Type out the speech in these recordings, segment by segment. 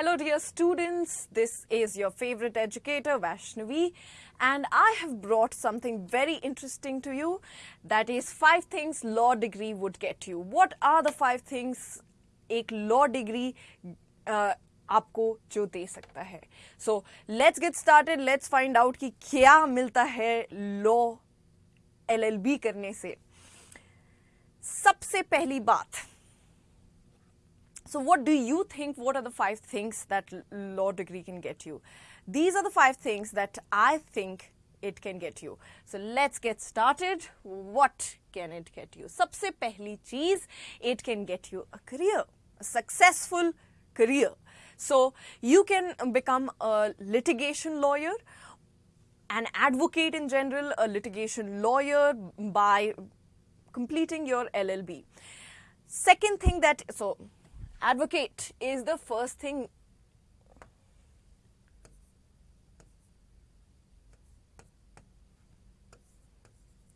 Hello dear students, this is your favorite educator Vaishnavi and I have brought something very interesting to you that is five things law degree would get you. What are the five things एक law degree uh, आपको जो दे सकता है so let's get started let's find out कि क्या मिलता है law LLB करने से सबसे पहली बात So what do you think, what are the five things that law degree can get you? These are the five things that I think it can get you. So let's get started. What can it get you? सबसे पहली चीज, it can get you a career, a successful career. So you can become a litigation lawyer, an advocate in general, a litigation lawyer by completing your LLB. Second thing that, so advocate is the first thing.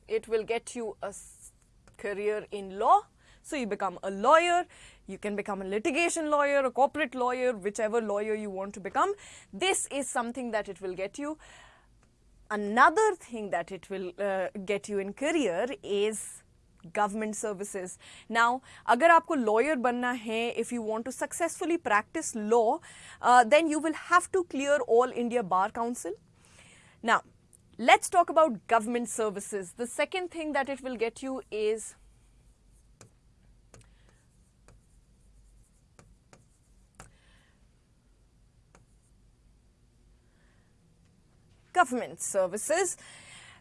It will get you a career in law. So you become a lawyer. You can become a litigation lawyer a corporate lawyer whichever lawyer you want to become. This is something that it will get you. Another thing that it will uh, get you in career is government services. Now, agar aapko lawyer banna hai, if you want to successfully practice law, uh, then you will have to clear all India Bar Council. Now, let's talk about government services. The second thing that it will get you is government services.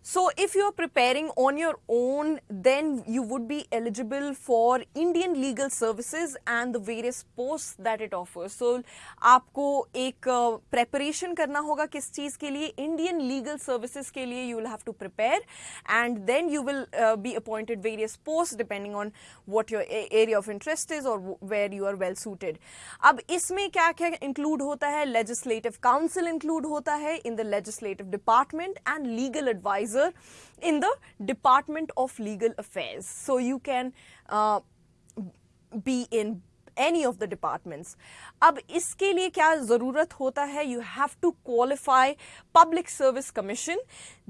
So if you're preparing on your own, then you would be eligible for Indian legal services and the various posts that it offers. So आपको एक uh, preparation करना होगा किस चीज़ के लिए Indian legal services के लिए you will have to prepare and then you will uh, be appointed various posts depending on what your area of interest is or where you are well suited. अब इसमें क्या क्या include होता है Legislative Counsel include होता है in the Legislative Department and Legal Advisor in the Department of Legal Affairs. So you can uh, be in any of the departments. अब इसके लिए क्या ज़रूरत होता You have to qualify Public Service Commission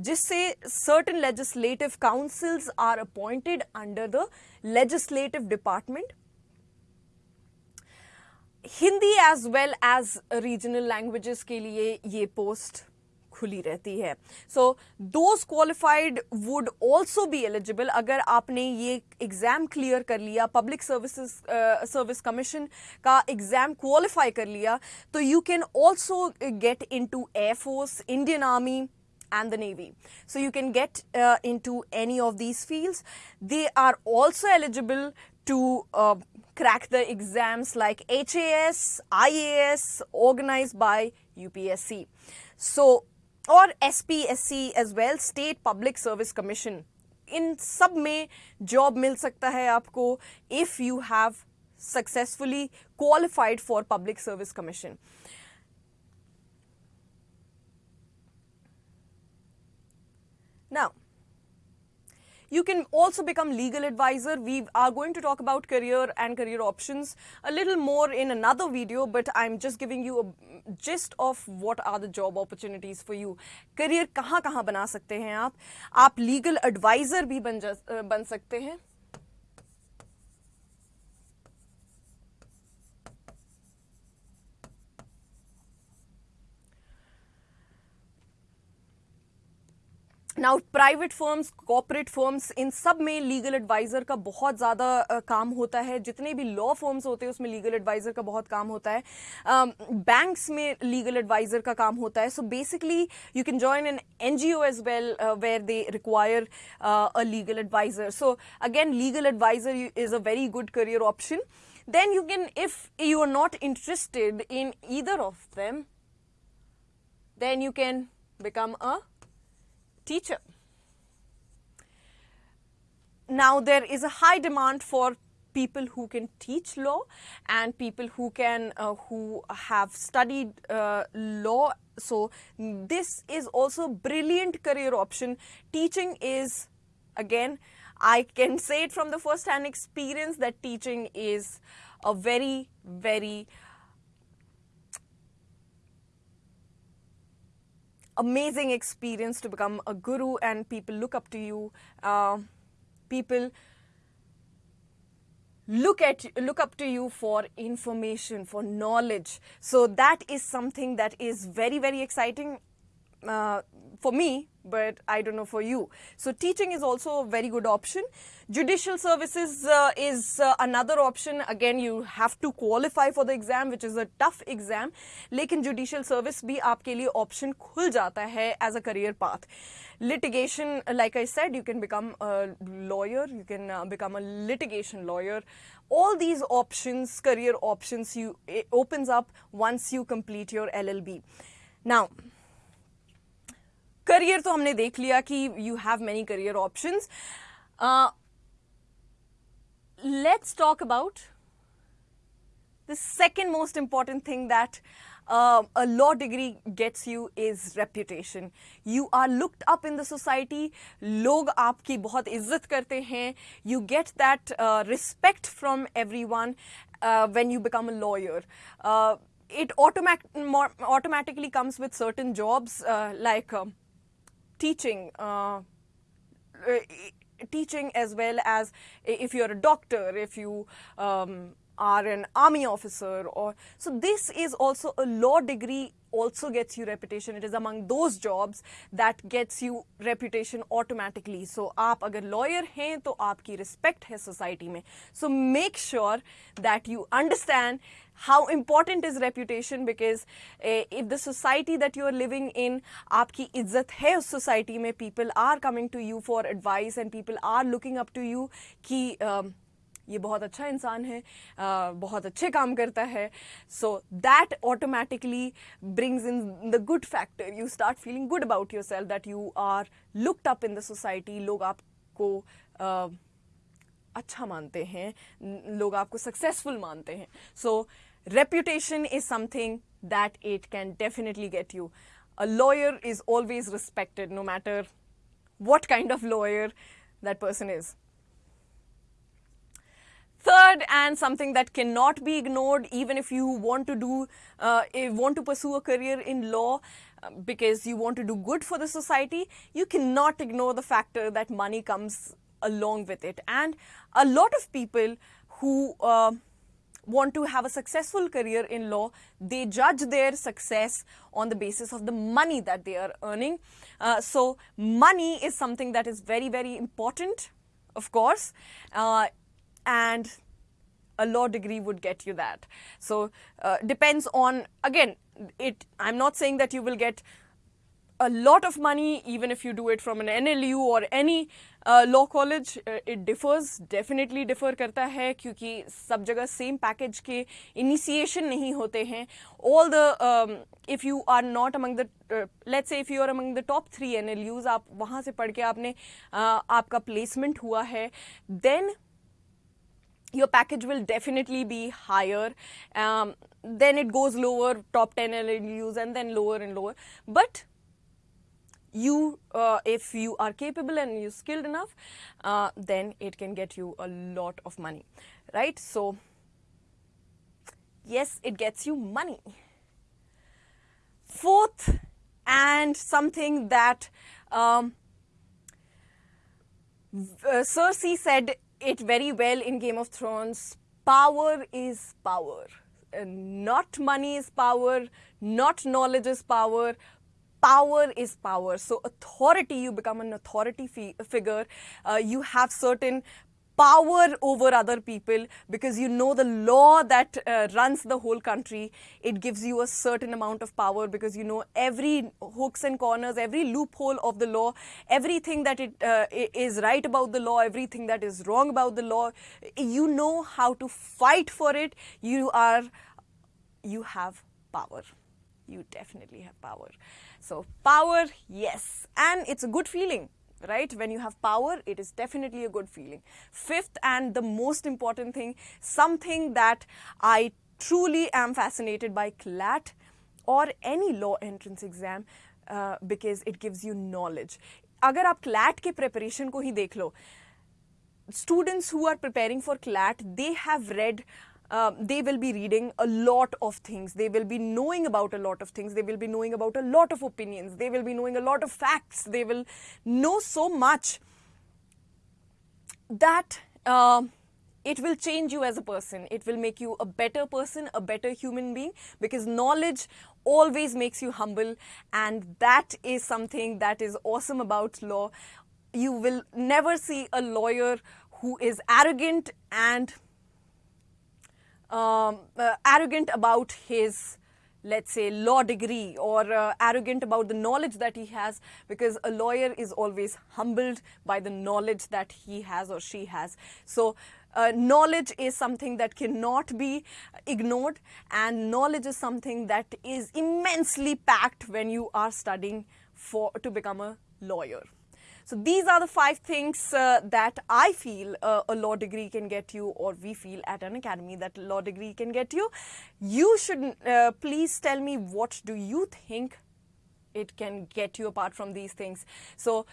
जिससे certain legislative counsels are appointed under the legislative department. Hindi as well as regional languages के लिए post खुली रहती है so those qualified would also be eligible अगर आपने ये एग्ज़ाम क्लियर कर लिया पब्लिक सर्विसेज़ सर्विस कमीशन का एग्ज़ाम क्वालिफाई कर लिया तो you can also get into air force Indian army and the Navy. So you can get uh, into any of these fields. They are also eligible to uh, crack the exams like HAS, IAS organized by UPSC. So और S P S C as well state public service commission इन सब में job मिल सकता है आपको if you have successfully qualified for public service commission now You can also become legal advisor. We are going to talk about career and career options a little more in another video, but I'm just giving you a gist of what are the job opportunities for you. Career kahan kahan bana sakte hain aap? Aap legal advisor bhi ban, ban sakte hain. Now private firms corporate firms इन सब में legal adviser का बहुत ज़्यादा काम होता है। जितने भी लॉ फर्म्स होते हैं उसमें लीगल एडवाइज़र का बहुत काम होता है। बैंक्स um, में लीगल एडवाइज़र का काम होता है। So basically you can join an N G O as well where they require a legal adviser so again legal adviser is a very good career option then you can if you are not interested in either of them then you can become a teacher. Now there is a high demand for people who can teach law and people who can uh, who have studied uh, law so this is also a brilliant career option teaching is again i can say it from the first hand experience that teaching is a very very amazing experience to become a guru and people look up to you. Uh, people look at look up to you for information for knowledge so that is something that is very very exciting uh, for me but I don't know for you. So teaching is also a very good option. Judicial services uh, is uh, another option. Again, you have to qualify for the exam, which is a tough exam. लेकिन judicial service भी आपके लिए option खुल जाता है as a career path. Litigation, like I said, you can become a lawyer, you can uh, become a litigation lawyer. All these options, career options, you it opens up once you complete your LLB. Now, career तो हमने देख लिया कि you have many career option let's talk about the second most important thing that a law degree gets you is reputation you are looked up in the society लोग आपकी बहुत इज़्ज़त करते हैं. You get that respect from everyone when you become a lawyer it automatically comes with certain jobs like teaching, uh, uh, teaching as well as if you're a doctor, if you um, are an army officer or so this is also a law degree also gets you reputation. It is among those jobs that gets you reputation automatically. So aap agar lawyer hain to aapki respect hai society mein so make sure that you understand how important is reputation because uh, if the society that you are living in aapki izzat hai us society mein people are coming to you for advice and people are looking up to you ki um, ये बहुत अच्छा इंसान है बहुत अच्छे काम करता है। So that automatically brings in the good factor you start feeling good about yourself that you are looked up in the society लोग आपको अच्छा मानते हैं। लोग आपको सक्सेसफुल मानते हैं। So reputation is something that it can definitely get you a lawyer is always respected no matter what kind of lawyer that person is. Third, and something that cannot be ignored, even if you want to do, uh, want to pursue a career in law, uh, because you want to do good for the society, you cannot ignore the factor that money comes along with it. And a lot of people who uh, want to have a successful career in law, they judge their success on the basis of the money that they are earning. Uh, so money is something that is very, very important, of course, uh, and a law degree would get you that. So uh, depends on, again, it. I'm not saying that you will get a lot of money even if you do it from an NLU or any uh, law college uh, it differs definitely differ करता है क्योंकि सब जगह same package के initiation नहीं होते हैं all the um, if you are not among the uh, let's say if you are among the top three NLUs आप वहाँ से पढ़ के आपने uh, आपका placement हुआ है then your package will definitely be higher um, then it goes lower top 10 NLUs and then lower and lower but you, uh, if you are capable and you're skilled enough, uh, then it can get you a lot of money, right? So, yes, it gets you money. Fourth, and something that um, uh, Cersei said it very well in Game of Thrones, power is power. Uh, not money is power, not knowledge is power, power is power. So authority, you become an authority fi figure. Uh, you have certain power over other people because you know the law that uh, runs the whole country. It gives you a certain amount of power because you know every hooks and corners, every loophole of the law, everything that it uh, is right about the law, everything that is wrong about the law. You know how to fight for it. You are, you have power. You definitely have power. So power, yes. And it's a good feeling, right? When you have power, it is definitely a good feeling. Fifth and the most important thing, something that I truly am fascinated by CLAT or any law entrance exam uh, because it gives you knowledge. अगर आप CLAT के preparation को ही देख लो, students who are preparing for CLAT, they have read um, they will be reading a lot of things. They will be knowing about a lot of things. They will be knowing about a lot of opinions. They will be knowing a lot of facts. They will know so much that uh, it will change you as a person. It will make you a better person, a better human being because knowledge always makes you humble and that is something that is awesome about law. You will never see a lawyer who is arrogant and um, uh, arrogant about his let's say law degree or uh, arrogant about the knowledge that he has because a lawyer is always humbled by the knowledge that he has or she has. So uh, knowledge is something that cannot be ignored and knowledge is something that is immensely packed when you are studying for to become a lawyer so these are the five things uh, that I feel uh, a law degree can get you or we feel at Unacademy that law degree can get you. You should uh, please tell me what do you think it can get you apart from these things. So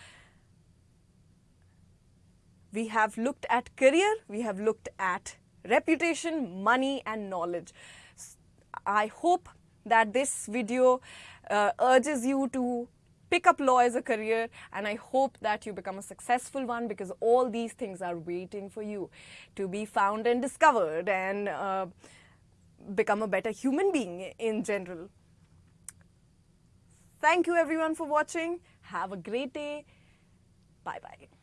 we have looked at career, we have looked at reputation, money and knowledge. I hope that this video uh, urges you to pick up law as a career and I hope that you become a successful one because all these things are waiting for you to be found and discovered and uh, become a better human being in general. Thank you everyone for watching. Have a great day. Bye-bye.